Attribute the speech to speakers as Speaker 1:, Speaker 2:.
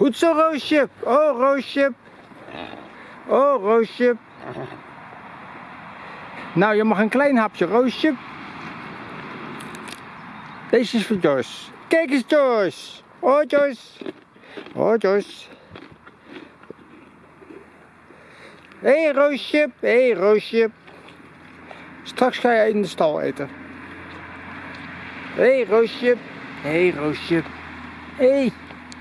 Speaker 1: Goed zo, Roosje. Oh, Roosje. Oh, Roosje. Nou, je mag een klein hapje, Roosje. Deze is voor Joyce. Kijk eens, Joyce. Oh, Joyce. Oh, Joyce. Hé, hey, Roosje. Hé, hey, Roosje. Straks ga je in de stal eten. Hé, hey, Roosje. Hé, hey, Roosje. Hé. Hey.